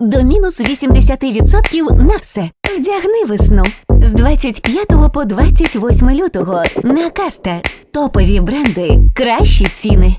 До мінус 80% на все. Вдягни весну з 25 по 28 лютого на каста. Топові бренди, кращі ціни.